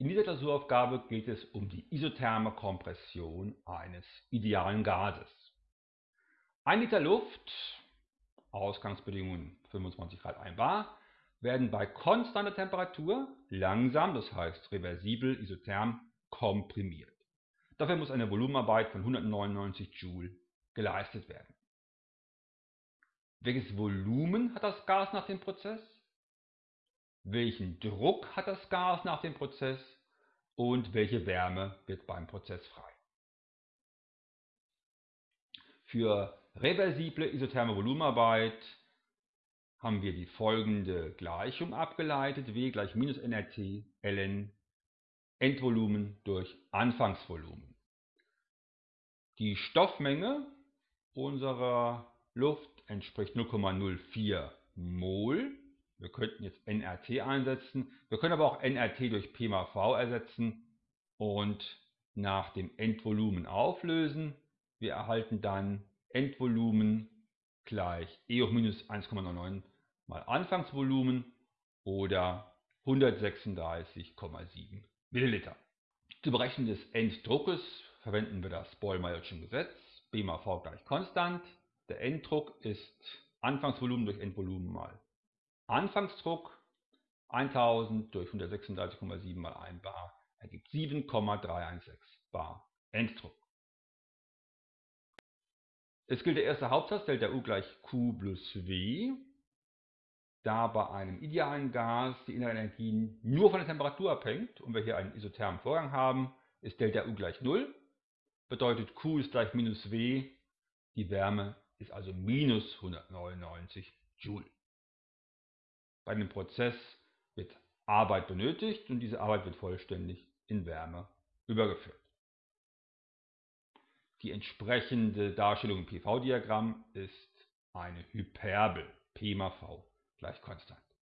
In dieser Klausuraufgabe geht es um die isotherme Kompression eines idealen Gases. Ein Liter Luft, Ausgangsbedingungen 25 Grad 1 bar, werden bei konstanter Temperatur langsam, das heißt reversibel, isotherm, komprimiert. Dafür muss eine Volumenarbeit von 199 Joule geleistet werden. Welches Volumen hat das Gas nach dem Prozess? Welchen Druck hat das Gas nach dem Prozess und welche Wärme wird beim Prozess frei. Für reversible isotherme Volumenarbeit haben wir die folgende Gleichung abgeleitet, W gleich minus nRT ln Endvolumen durch Anfangsvolumen. Die Stoffmenge unserer Luft entspricht 0,04 Mol wir könnten jetzt nRT einsetzen. Wir können aber auch nRT durch P mal V ersetzen und nach dem Endvolumen auflösen. Wir erhalten dann Endvolumen gleich E hoch minus 1,99 mal Anfangsvolumen oder 136,7 Milliliter. Zur Berechnung des Enddruckes verwenden wir das Boll-Mayer'sche Gesetz. B mal V gleich konstant. Der Enddruck ist Anfangsvolumen durch Endvolumen mal Anfangsdruck 1000 durch 136,7 mal 1 bar ergibt 7,316 bar Enddruck. Es gilt der erste Hauptsatz, Delta U gleich Q plus W. Da bei einem idealen Gas die innere Energie nur von der Temperatur abhängt und wir hier einen isothermen Vorgang haben, ist Delta U gleich 0. Bedeutet Q ist gleich minus W. Die Wärme ist also minus 199 Joule. Bei einem Prozess wird Arbeit benötigt und diese Arbeit wird vollständig in Wärme übergeführt. Die entsprechende Darstellung im PV-Diagramm ist eine Hyperbel, P mal V gleich konstant.